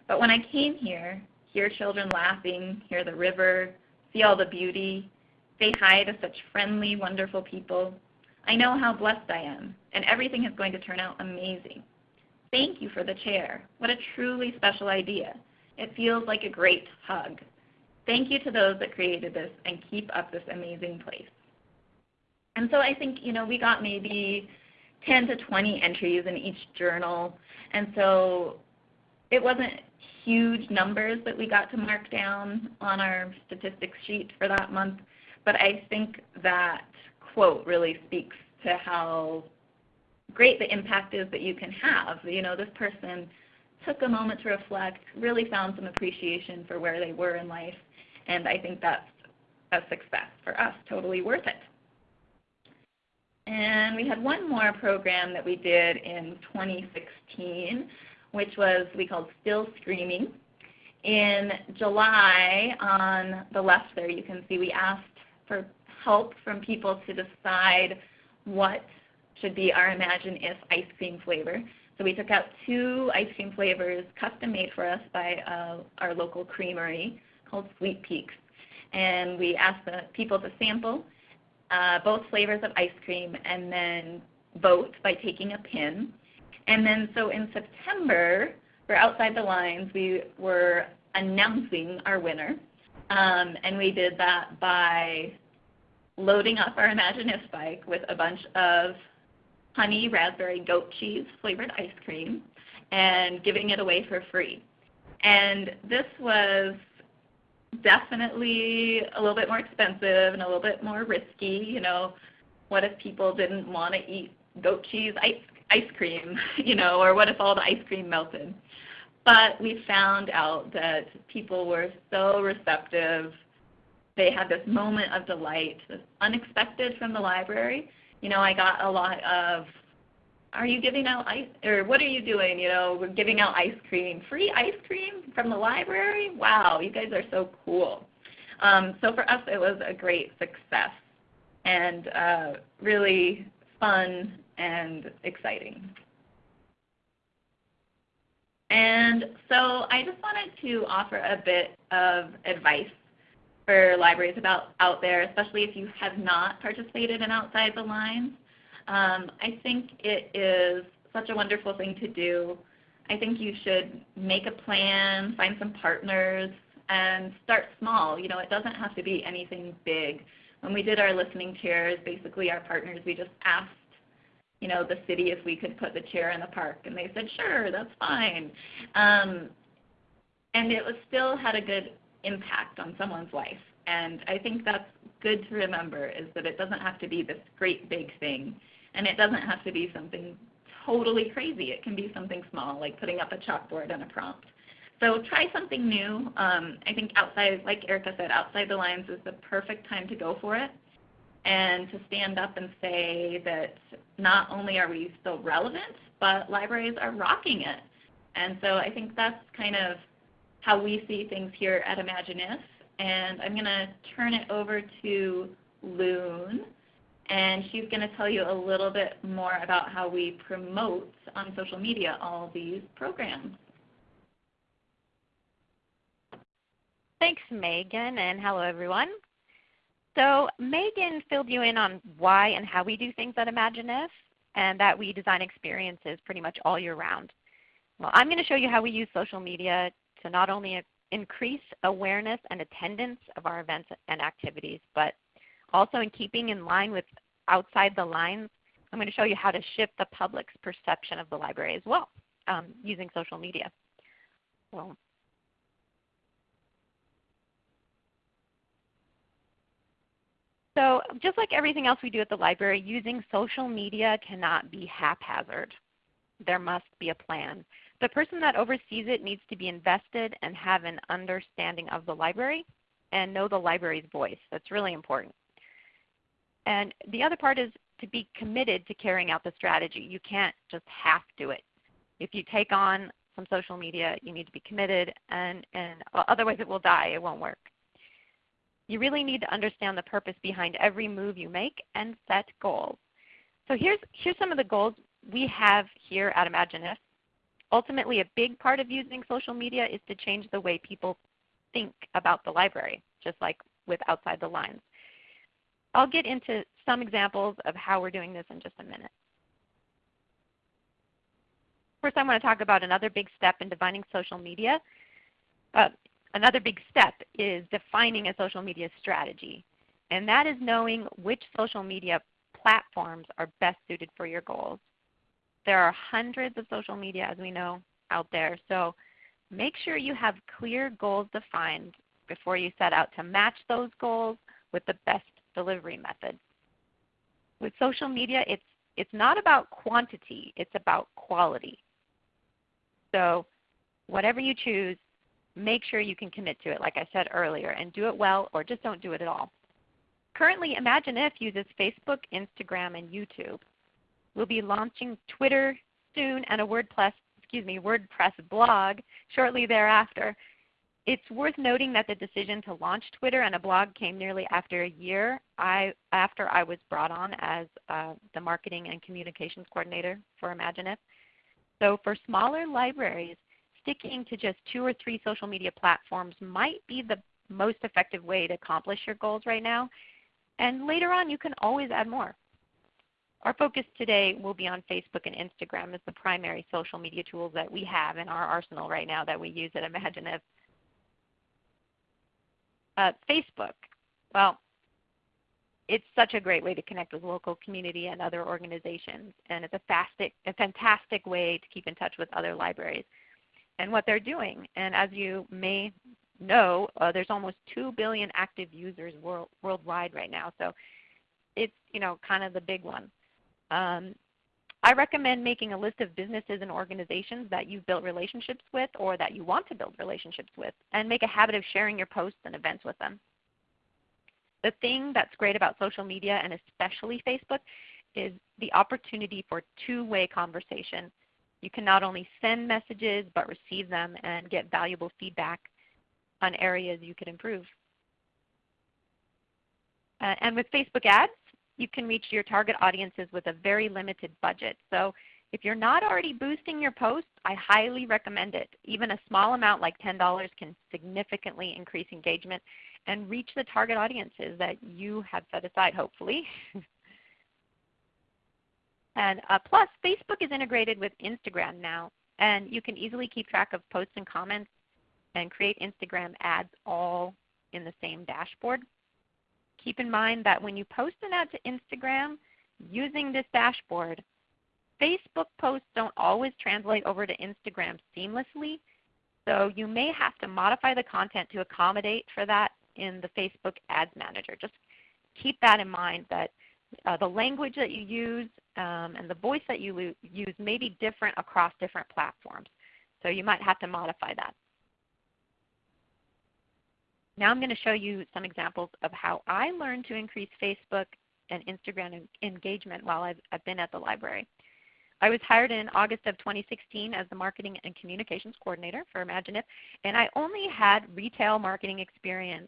But when I came here, hear children laughing, hear the river, see all the beauty, say hi to such friendly, wonderful people, I know how blessed I am, and everything is going to turn out amazing. Thank you for the chair. What a truly special idea. It feels like a great hug. Thank you to those that created this and keep up this amazing place. And so I think, you know, we got maybe 10 to 20 entries in each journal. And so it wasn't huge numbers that we got to mark down on our statistics sheet for that month, but I think that quote really speaks to how great the impact is that you can have. You know, this person took a moment to reflect, really found some appreciation for where they were in life, and I think that's a success for us, totally worth it. And we had one more program that we did in 2016, which was we called Still Screaming. In July, on the left there, you can see we asked for help from people to decide what should be our Imagine If ice cream flavor. So we took out two ice cream flavors custom made for us by uh, our local creamery called Sweet Peaks. And we asked the people to sample uh, both flavors of ice cream and then vote by taking a pin. And then so in September, for Outside the Lines, we were announcing our winner. Um, and we did that by loading up our Imagine If bike with a bunch of honey raspberry goat cheese flavored ice cream and giving it away for free. And this was definitely a little bit more expensive and a little bit more risky. You know, what if people didn't want to eat goat cheese ice, ice cream, you know, or what if all the ice cream melted? But we found out that people were so receptive. They had this moment of delight, this unexpected from the library, you know, I got a lot of, are you giving out ice, or what are you doing? You know, we're giving out ice cream. Free ice cream from the library? Wow, you guys are so cool. Um, so for us, it was a great success and uh, really fun and exciting. And so I just wanted to offer a bit of advice for libraries about out there, especially if you have not participated in Outside the Lines. Um, I think it is such a wonderful thing to do. I think you should make a plan, find some partners, and start small. You know, it doesn't have to be anything big. When we did our listening chairs, basically our partners, we just asked, you know, the city if we could put the chair in the park, and they said, sure, that's fine. Um, and it was still had a good impact on someone's life. And I think that's good to remember is that it doesn't have to be this great big thing. And it doesn't have to be something totally crazy. It can be something small, like putting up a chalkboard and a prompt. So try something new. Um, I think outside, like Erica said, outside the lines is the perfect time to go for it and to stand up and say that not only are we still relevant, but libraries are rocking it. And so I think that's kind of how we see things here at ImagineIF. And I'm going to turn it over to Loon, and she's going to tell you a little bit more about how we promote on social media all these programs. Thanks, Megan, and hello, everyone. So Megan filled you in on why and how we do things at ImagineIF, and that we design experiences pretty much all year round. Well, I'm going to show you how we use social media to not only increase awareness and attendance of our events and activities, but also in keeping in line with outside the lines, I'm going to show you how to shift the public's perception of the library as well um, using social media. So just like everything else we do at the library, using social media cannot be haphazard. There must be a plan. The person that oversees it needs to be invested and have an understanding of the library and know the library's voice. That's really important. And the other part is to be committed to carrying out the strategy. You can't just half do it. If you take on some social media, you need to be committed, and, and otherwise it will die. It won't work. You really need to understand the purpose behind every move you make and set goals. So here's, here's some of the goals we have here at ImagineIF. Ultimately, a big part of using social media is to change the way people think about the library, just like with Outside the Lines. I'll get into some examples of how we're doing this in just a minute. First, I want to talk about another big step in defining social media. Uh, another big step is defining a social media strategy. And that is knowing which social media platforms are best suited for your goals. There are hundreds of social media, as we know, out there. So make sure you have clear goals defined before you set out to match those goals with the best delivery method. With social media, it's, it's not about quantity, it's about quality. So whatever you choose, make sure you can commit to it, like I said earlier, and do it well or just don't do it at all. Currently, Imagine ImagineIF uses Facebook, Instagram, and YouTube. We'll be launching Twitter soon and a WordPress, excuse me, WordPress blog shortly thereafter. It's worth noting that the decision to launch Twitter and a blog came nearly after a year I, after I was brought on as uh, the marketing and communications coordinator for ImagineIF. So for smaller libraries, sticking to just two or three social media platforms might be the most effective way to accomplish your goals right now. And later on, you can always add more. Our focus today will be on Facebook and Instagram as the primary social media tools that we have in our arsenal right now that we use at ImagineIF. Uh, Facebook, well, it's such a great way to connect with local community and other organizations, and it's a, fastic, a fantastic way to keep in touch with other libraries and what they're doing. And as you may know, uh, there's almost 2 billion active users world, worldwide right now. So it's you know kind of the big one. Um, I recommend making a list of businesses and organizations that you've built relationships with or that you want to build relationships with and make a habit of sharing your posts and events with them. The thing that's great about social media and especially Facebook is the opportunity for two-way conversation. You can not only send messages but receive them and get valuable feedback on areas you could improve. Uh, and with Facebook ads, you can reach your target audiences with a very limited budget. So if you're not already boosting your posts, I highly recommend it. Even a small amount like $10 can significantly increase engagement and reach the target audiences that you have set aside, hopefully. and uh, plus, Facebook is integrated with Instagram now, and you can easily keep track of posts and comments and create Instagram ads all in the same dashboard. Keep in mind that when you post an ad to Instagram using this dashboard, Facebook posts don't always translate over to Instagram seamlessly. So you may have to modify the content to accommodate for that in the Facebook Ads Manager. Just keep that in mind that uh, the language that you use um, and the voice that you use may be different across different platforms. So you might have to modify that. Now I'm going to show you some examples of how I learned to increase Facebook and Instagram engagement while I've, I've been at the library. I was hired in August of 2016 as the Marketing and Communications Coordinator for ImagineIF, and I only had retail marketing experience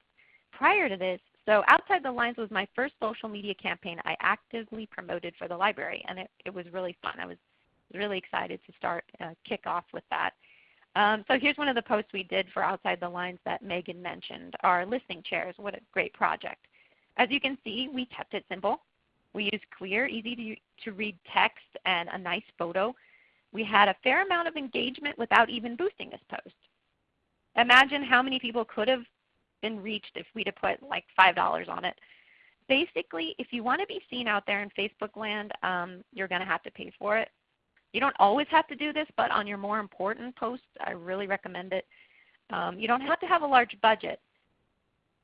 prior to this. So Outside the Lines was my first social media campaign I actively promoted for the library, and it, it was really fun. I was really excited to start uh, kick off with that. Um, so here's one of the posts we did for Outside the Lines that Megan mentioned, our listening chairs. What a great project. As you can see, we kept it simple. We used clear, easy to, to read text and a nice photo. We had a fair amount of engagement without even boosting this post. Imagine how many people could have been reached if we'd have put like $5 on it. Basically, if you want to be seen out there in Facebook land, um, you're going to have to pay for it. You don't always have to do this, but on your more important posts, I really recommend it. Um, you don't have to have a large budget,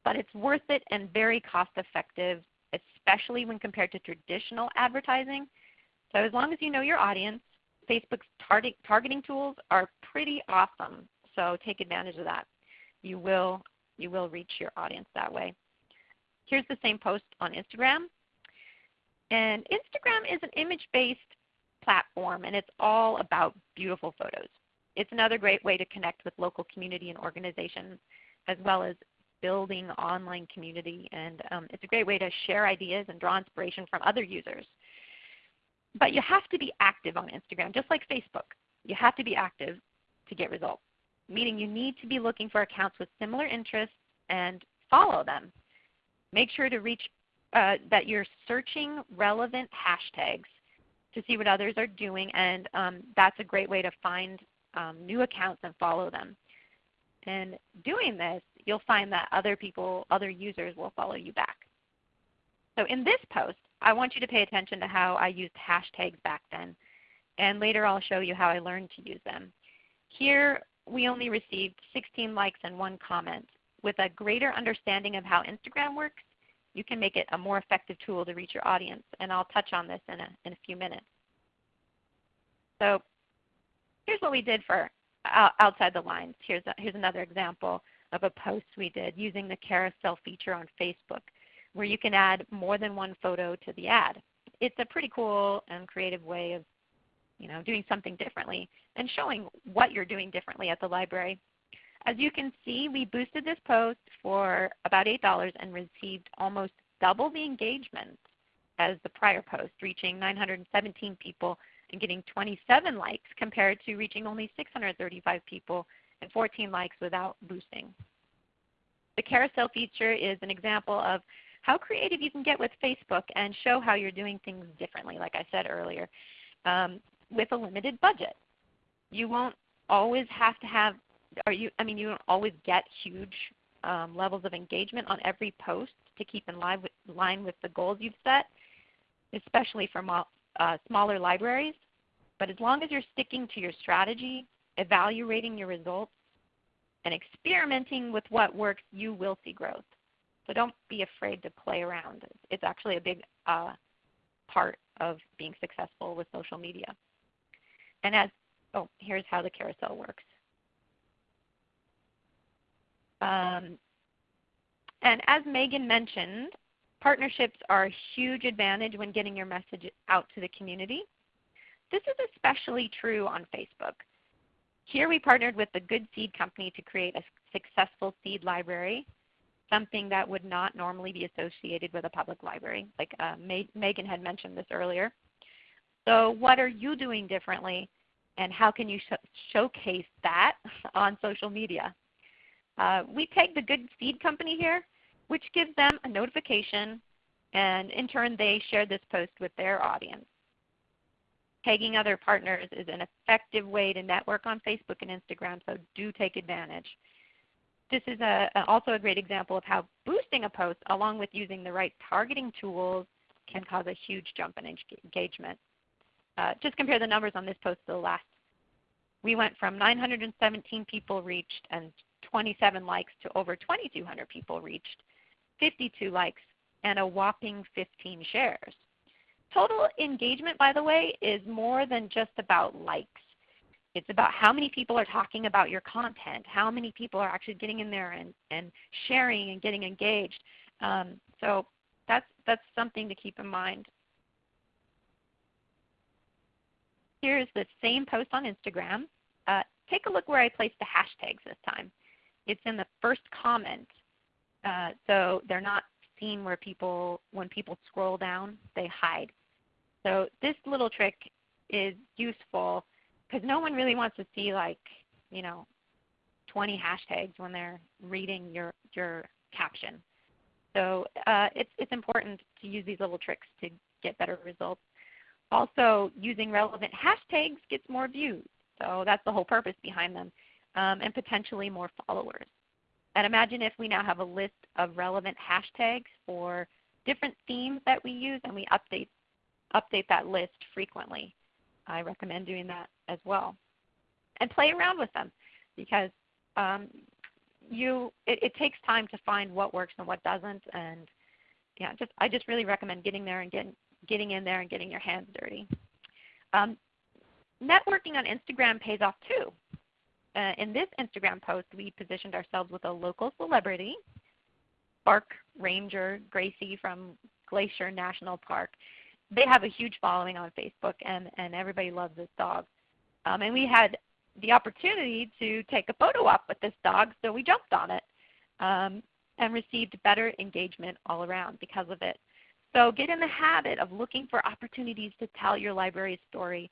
but it's worth it and very cost effective especially when compared to traditional advertising. So as long as you know your audience, Facebook's target, targeting tools are pretty awesome. So take advantage of that. You will, you will reach your audience that way. Here's the same post on Instagram. And Instagram is an image-based platform and it's all about beautiful photos. It's another great way to connect with local community and organizations as well as building online community and um, it's a great way to share ideas and draw inspiration from other users. But you have to be active on Instagram, just like Facebook. You have to be active to get results, meaning you need to be looking for accounts with similar interests and follow them. Make sure to reach uh, that you're searching relevant hashtags to see what others are doing, and um, that's a great way to find um, new accounts and follow them. And doing this, you'll find that other people, other users will follow you back. So in this post, I want you to pay attention to how I used hashtags back then. And later I'll show you how I learned to use them. Here we only received 16 likes and one comment. With a greater understanding of how Instagram works, you can make it a more effective tool to reach your audience. And I'll touch on this in a, in a few minutes. So here's what we did for outside the lines. Here's, a, here's another example of a post we did using the carousel feature on Facebook where you can add more than one photo to the ad. It's a pretty cool and creative way of you know, doing something differently and showing what you're doing differently at the library. As you can see, we boosted this post for about $8 and received almost double the engagement as the prior post, reaching 917 people and getting 27 likes compared to reaching only 635 people and 14 likes without boosting. The carousel feature is an example of how creative you can get with Facebook and show how you're doing things differently, like I said earlier, um, with a limited budget. You won't always have to have, or you, I mean, you don't always get huge um, levels of engagement on every post to keep in line with, line with the goals you've set, especially for uh, smaller libraries. But as long as you're sticking to your strategy, evaluating your results, and experimenting with what works, you will see growth. So don't be afraid to play around. It's actually a big uh, part of being successful with social media. And as, oh, here's how the carousel works. Um, and as Megan mentioned, partnerships are a huge advantage when getting your message out to the community. This is especially true on Facebook. Here we partnered with the Good Seed Company to create a successful seed library something that would not normally be associated with a public library. Like uh, Megan had mentioned this earlier. So what are you doing differently and how can you sh showcase that on social media? Uh, we tagged the Good Seed Company here, which gives them a notification and in turn they share this post with their audience. Tagging other partners is an effective way to network on Facebook and Instagram, so do take advantage this is a, also a great example of how boosting a post along with using the right targeting tools can cause a huge jump in engagement. Uh, just compare the numbers on this post to the last. We went from 917 people reached and 27 likes to over 2,200 people reached, 52 likes, and a whopping 15 shares. Total engagement, by the way, is more than just about likes. It's about how many people are talking about your content, how many people are actually getting in there and, and sharing and getting engaged. Um, so that's, that's something to keep in mind. Here's the same post on Instagram. Uh, take a look where I placed the hashtags this time. It's in the first comment. Uh, so they're not seen where people, when people scroll down, they hide. So this little trick is useful because no one really wants to see like you know 20 hashtags when they're reading your your caption. So uh, it's it's important to use these little tricks to get better results. Also, using relevant hashtags gets more views. So that's the whole purpose behind them, um, and potentially more followers. And imagine if we now have a list of relevant hashtags for different themes that we use, and we update update that list frequently. I recommend doing that as well. And play around with them because um, you, it, it, takes time to find what works and what doesn't. And yeah, just I just really recommend getting there and getting getting in there and getting your hands dirty. Um, networking on Instagram pays off too. Uh, in this Instagram post, we positioned ourselves with a local celebrity, Bark Ranger Gracie from Glacier National Park. They have a huge following on Facebook, and, and everybody loves this dog. Um, and we had the opportunity to take a photo op with this dog, so we jumped on it um, and received better engagement all around because of it. So get in the habit of looking for opportunities to tell your library's story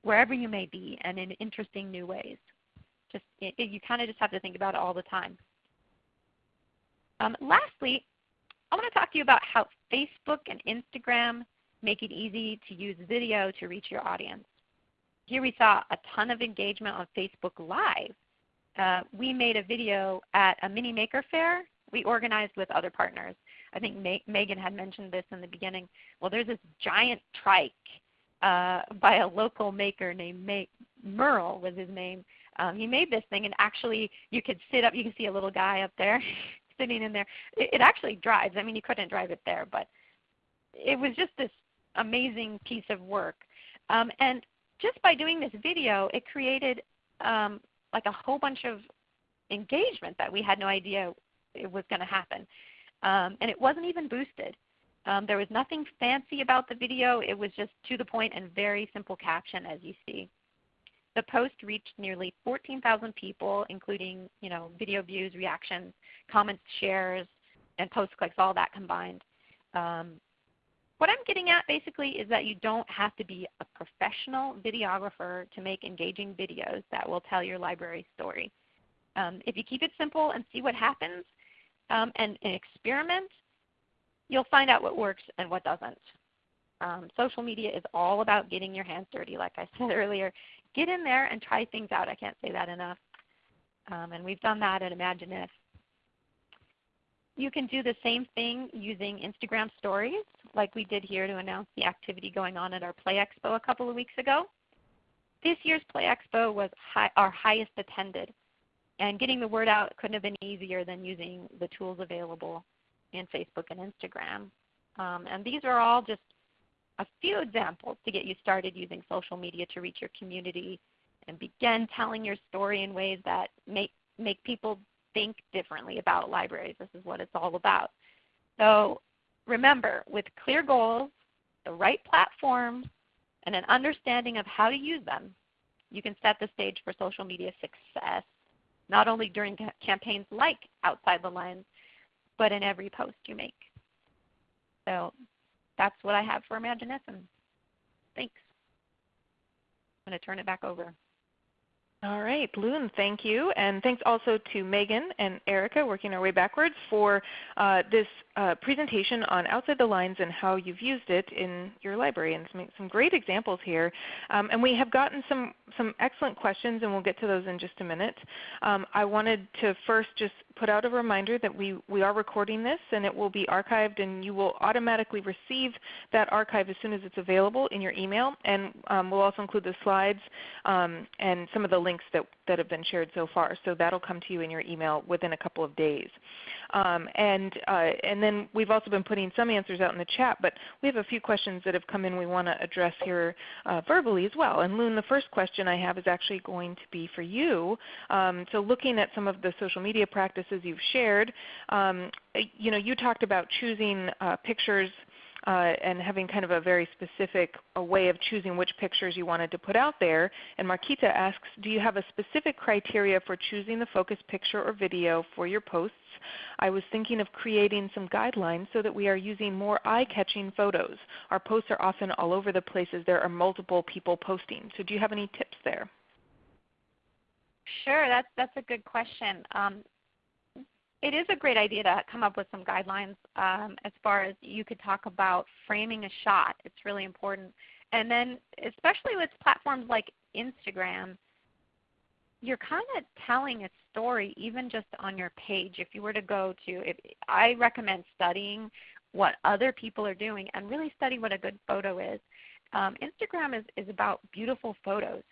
wherever you may be and in interesting new ways. Just it, you kind of just have to think about it all the time. Um, lastly, I want to talk to you about how Facebook and Instagram make it easy to use video to reach your audience. Here we saw a ton of engagement on Facebook Live. Uh, we made a video at a mini maker fair we organized with other partners. I think Megan had mentioned this in the beginning. Well, there's this giant trike uh, by a local maker named May- Merle was his name. Um, he made this thing, and actually you could sit up. You can see a little guy up there sitting in there. It, it actually drives. I mean, you couldn't drive it there, but it was just this amazing piece of work. Um, and just by doing this video, it created um, like a whole bunch of engagement that we had no idea it was going to happen. Um, and it wasn't even boosted. Um, there was nothing fancy about the video. It was just to the point and very simple caption as you see. The post reached nearly 14,000 people, including you know, video views, reactions, comments, shares, and post clicks, all that combined. Um, what I'm getting at basically is that you don't have to be a professional videographer to make engaging videos that will tell your library story. Um, if you keep it simple and see what happens um, and, and, experiment, you'll find out what works and what doesn't. Um, social media is all about getting your hands dirty, like I said earlier. Get in there and try things out. I can't say that enough. Um, and we've done that at ImagineIF. You can do the same thing using Instagram stories like we did here to announce the activity going on at our Play Expo a couple of weeks ago. This year's Play Expo was high, our highest attended. And getting the word out couldn't have been easier than using the tools available in Facebook and Instagram. Um, and these are all just a few examples to get you started using social media to reach your community and begin telling your story in ways that make, make people think differently about libraries. This is what it's all about. So remember, with clear goals, the right platform, and an understanding of how to use them, you can set the stage for social media success, not only during campaigns like Outside the Lines, but in every post you make. So that's what I have for ImagineIF. Thanks. I'm going to turn it back over. All right, Loon, thank you. And thanks also to Megan and Erica working our way backwards for uh, this uh, presentation on Outside the Lines and how you've used it in your library and some, some great examples here. Um, and we have gotten some, some excellent questions and we'll get to those in just a minute. Um, I wanted to first just put out a reminder that we, we are recording this and it will be archived and you will automatically receive that archive as soon as it's available in your email. And um, we'll also include the slides um, and some of the links that, that have been shared so far. So that will come to you in your email within a couple of days. Um, and, uh, and then we've also been putting some answers out in the chat, but we have a few questions that have come in we want to address here uh, verbally as well. And Loon, the first question I have is actually going to be for you. Um, so looking at some of the social media practices you've shared, um, you know, you talked about choosing uh, pictures uh, and having kind of a very specific a way of choosing which pictures you wanted to put out there. And Marquita asks, do you have a specific criteria for choosing the focus picture or video for your posts? I was thinking of creating some guidelines so that we are using more eye-catching photos. Our posts are often all over the places there are multiple people posting. So do you have any tips there? Sure, that's, that's a good question. Um, it is a great idea to come up with some guidelines um, as far as you could talk about framing a shot. It's really important. And then especially with platforms like Instagram, you're kind of telling a story even just on your page. If you were to go to, I recommend studying what other people are doing and really study what a good photo is. Um, Instagram is, is about beautiful photos.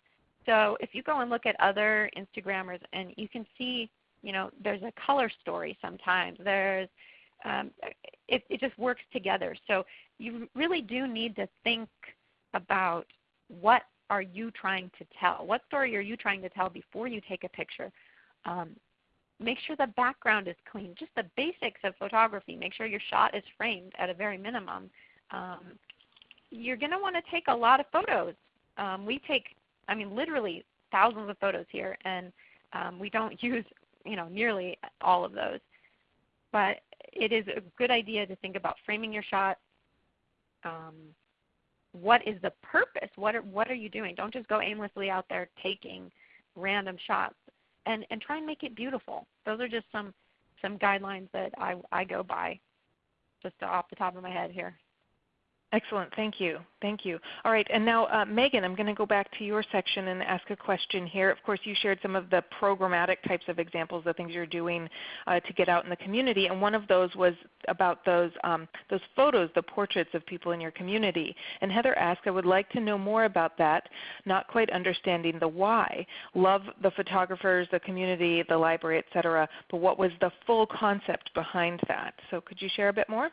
So if you go and look at other Instagrammers and you can see you know, there's a color story sometimes. There's um, it, it just works together. So you really do need to think about what are you trying to tell? What story are you trying to tell before you take a picture? Um, make sure the background is clean. Just the basics of photography. Make sure your shot is framed at a very minimum. Um, you're going to want to take a lot of photos. Um, we take, I mean, literally thousands of photos here, and um, we don't use you know nearly all of those. But it is a good idea to think about framing your shot. Um, what is the purpose? What are, what are you doing? Don't just go aimlessly out there taking random shots, and and try and make it beautiful. Those are just some some guidelines that I I go by, just off the top of my head here. Excellent. Thank you. Thank you. All right. And now, uh, Megan, I'm going to go back to your section and ask a question here. Of course, you shared some of the programmatic types of examples, the things you're doing uh, to get out in the community. And one of those was about those, um, those photos, the portraits of people in your community. And Heather asked, I would like to know more about that, not quite understanding the why. Love the photographers, the community, the library, et cetera, but what was the full concept behind that? So could you share a bit more?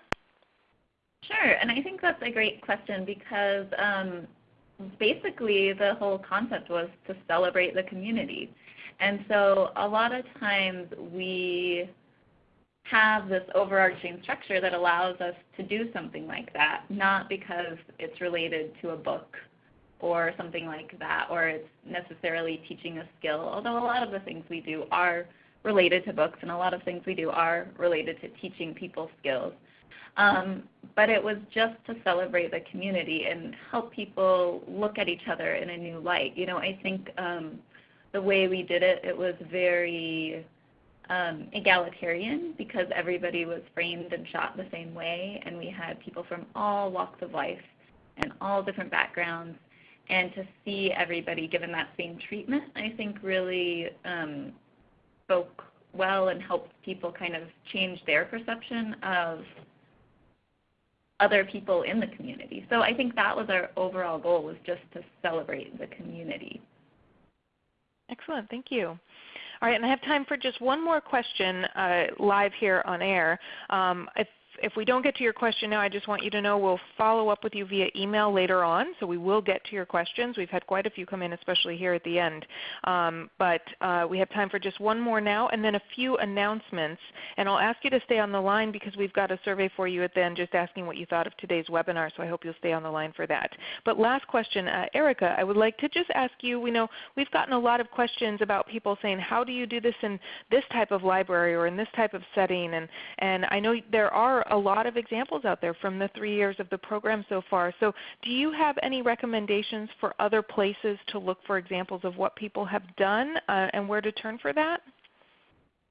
Sure, and I think that's a great question because um, basically the whole concept was to celebrate the community. And so a lot of times we have this overarching structure that allows us to do something like that, not because it's related to a book or something like that, or it's necessarily teaching a skill, although a lot of the things we do are related to books and a lot of things we do are related to teaching people skills. Um, but it was just to celebrate the community and help people look at each other in a new light. You know, I think um, the way we did it, it was very um, egalitarian because everybody was framed and shot the same way, and we had people from all walks of life and all different backgrounds. And to see everybody given that same treatment, I think really um, spoke well and helped people kind of change their perception of other people in the community. So I think that was our overall goal was just to celebrate the community. Excellent. Thank you. All right, and I have time for just one more question uh, live here on air. Um, if we don't get to your question now, I just want you to know we'll follow up with you via email later on. So we will get to your questions. We've had quite a few come in, especially here at the end. Um, but uh, we have time for just one more now and then a few announcements. And I'll ask you to stay on the line because we've got a survey for you at the end just asking what you thought of today's webinar. So I hope you'll stay on the line for that. But last question, uh, Erica, I would like to just ask you, we know we've gotten a lot of questions about people saying, how do you do this in this type of library or in this type of setting? And, and I know there are a lot of examples out there from the three years of the program so far. So do you have any recommendations for other places to look for examples of what people have done uh, and where to turn for that?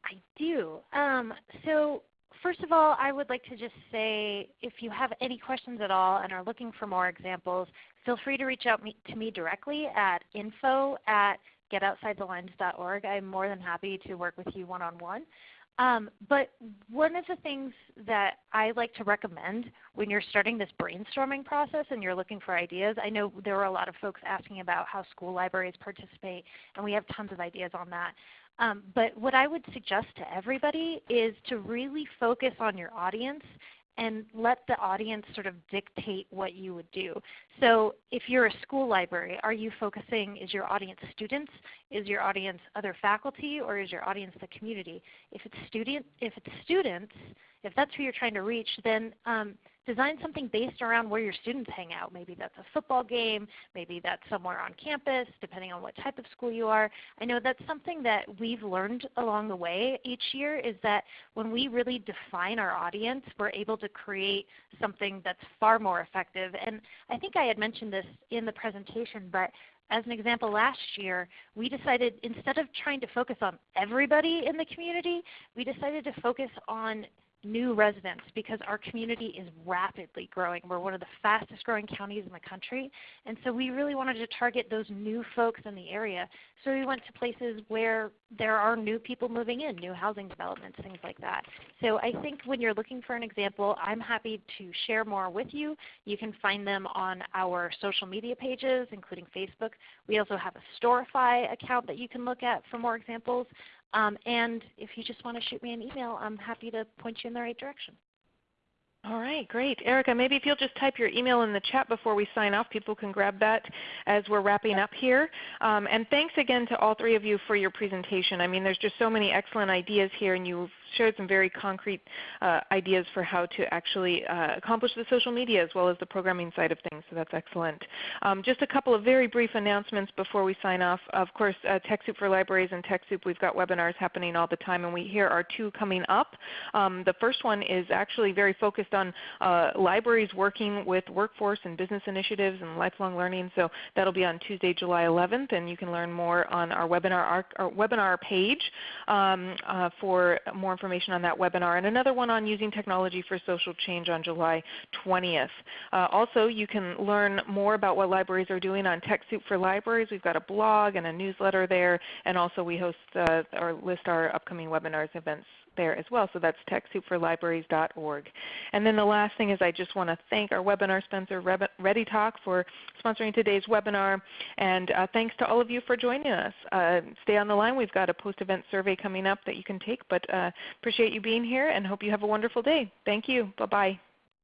I do. Um, so first of all, I would like to just say if you have any questions at all and are looking for more examples, feel free to reach out me, to me directly at info at getoutsidethelines.org. I'm more than happy to work with you one-on-one. -on -one. Um, but one of the things that I like to recommend when you're starting this brainstorming process and you're looking for ideas, I know there were a lot of folks asking about how school libraries participate, and we have tons of ideas on that. Um, but what I would suggest to everybody is to really focus on your audience and let the audience sort of dictate what you would do. So if you're a school library, are you focusing, is your audience students, is your audience other faculty, or is your audience the community? If it's, student, if it's students, if that's who you're trying to reach, then um, design something based around where your students hang out. Maybe that's a football game, maybe that's somewhere on campus, depending on what type of school you are. I know that's something that we've learned along the way each year is that when we really define our audience, we're able to create something that's far more effective. And I think I had mentioned this in the presentation, but as an example, last year we decided instead of trying to focus on everybody in the community, we decided to focus on new residents because our community is rapidly growing. We're one of the fastest growing counties in the country. And so we really wanted to target those new folks in the area. So we went to places where there are new people moving in, new housing developments, things like that. So I think when you're looking for an example, I'm happy to share more with you. You can find them on our social media pages, including Facebook. We also have a Storify account that you can look at for more examples. Um, and if you just want to shoot me an email, I'm happy to point you in the right direction. All right, great. Erica, maybe if you'll just type your email in the chat before we sign off, people can grab that as we're wrapping up here. Um, and thanks again to all three of you for your presentation. I mean, there's just so many excellent ideas here, and you've shared some very concrete uh, ideas for how to actually uh, accomplish the social media as well as the programming side of things, so that's excellent. Um, just a couple of very brief announcements before we sign off. Of course, uh, TechSoup for Libraries and TechSoup, we've got webinars happening all the time, and we here are two coming up. Um, the first one is actually very focused on uh, libraries working with workforce and business initiatives and lifelong learning. So that will be on Tuesday, July 11th, and you can learn more on our webinar, our, our webinar page um, uh, for more information on that webinar. And another one on using technology for social change on July 20th. Uh, also, you can learn more about what libraries are doing on TechSoup for Libraries. We've got a blog and a newsletter there, and also we host uh, or list our upcoming webinars events there as well. So that's TechSoupForLibraries.org. And then the last thing is I just want to thank our webinar sponsor ReadyTalk for sponsoring today's webinar. And uh, thanks to all of you for joining us. Uh, stay on the line. We've got a post-event survey coming up that you can take. But uh, appreciate you being here and hope you have a wonderful day. Thank you. Bye-bye.